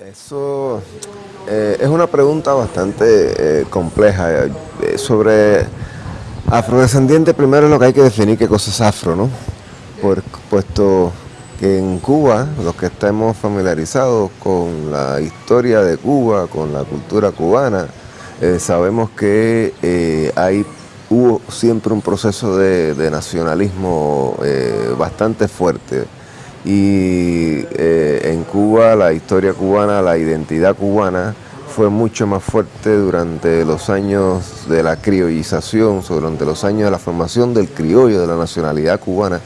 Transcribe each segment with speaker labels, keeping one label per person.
Speaker 1: Eso eh, es una pregunta bastante eh, compleja. Eh, sobre afrodescendiente, primero lo que hay que definir qué cosa es afro, ¿no? Por, puesto que en Cuba, los que estemos familiarizados con la historia de Cuba, con la cultura cubana, sabemos que hay, hubo siempre un proceso de, de nacionalismo bastante fuerte y Cuba la historia cubana, la identidad cubana fue mucho más fuerte durante los años de la criollización, durante los años de la formación del criollo, de la nacionalidad cubana,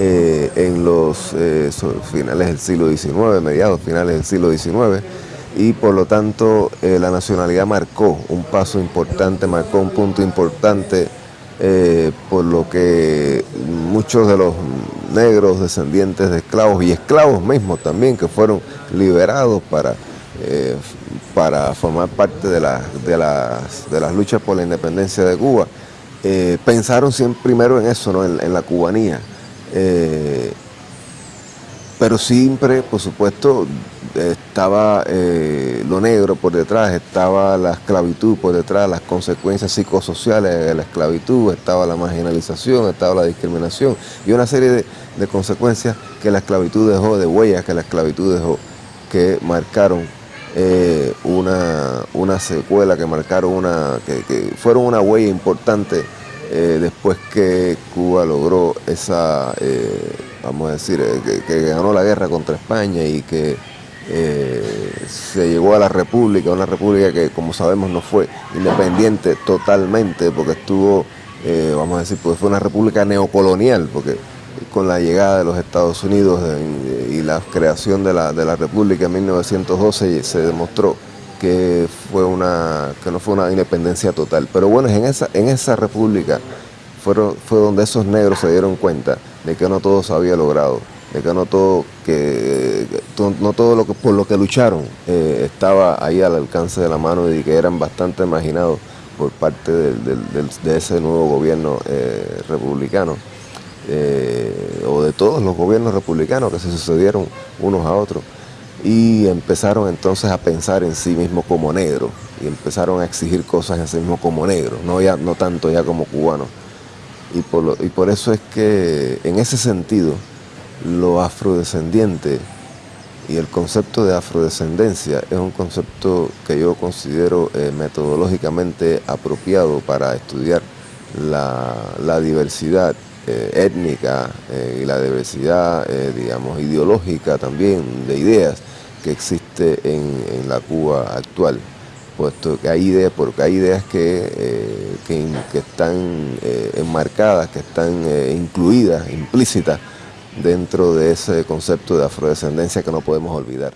Speaker 1: eh, en los eh, finales del siglo XIX, mediados finales del siglo XIX, y por lo tanto la nacionalidad marcó un paso importante, marcó un punto importante, por lo que muchos de los negros, descendientes de esclavos y esclavos mismos también que fueron liberados para, eh, para formar parte de, de, las, de las luchas por la independencia de Cuba. Eh, pensaron siempre primero en eso, ¿no? en, la cubanía. Eh, pero siempre, por supuesto, estaba eh, lo negro por detrás, estaba la esclavitud por detrás, las consecuencias psicosociales de la esclavitud, estaba la marginalización, estaba la discriminación y una serie de, consecuencias que la esclavitud dejó, de huellas que la esclavitud dejó, que marcaron eh, una, una, secuela, que marcaron una, que, fueron una huella importante eh, después que Cuba logró esa vamos a decir, eh, que, ganó la guerra contra España y que eh, se llegó a la república, una república que como sabemos no fue independiente totalmente porque estuvo, eh, vamos a decir, pues fue una república neocolonial porque con la llegada de los Estados Unidos y la creación de la, de la república en 1912 se demostró que, fue una, que no fue una independencia total. Pero bueno, en esa, en esa república fueron, fue donde esos negros se dieron cuenta de que no todo se había logrado, de que no todo, que, no todo lo que, por lo que lucharon eh, estaba ahí al alcance de la mano y que eran bastante imaginados por parte de ese nuevo gobierno eh, republicano, eh, o de todos los gobiernos republicanos que se sucedieron unos a otros, y empezaron entonces a pensar en sí mismos como negros, y empezaron a exigir cosas en sí mismos como negros, no, ya, no tanto ya como cubanos. Y por, y por eso es que en ese sentido lo afrodescendiente y el concepto de afrodescendencia es un concepto que yo considero eh, metodológicamente apropiado para estudiar la, diversidad eh, étnica eh, y la diversidad, digamos, ideológica también de ideas que existe en la Cuba actual puesto que hay ideas, porque hay ideas que, que, están eh, enmarcadas, que están eh, incluidas, implícitas dentro de ese concepto de afrodescendencia que no podemos olvidar.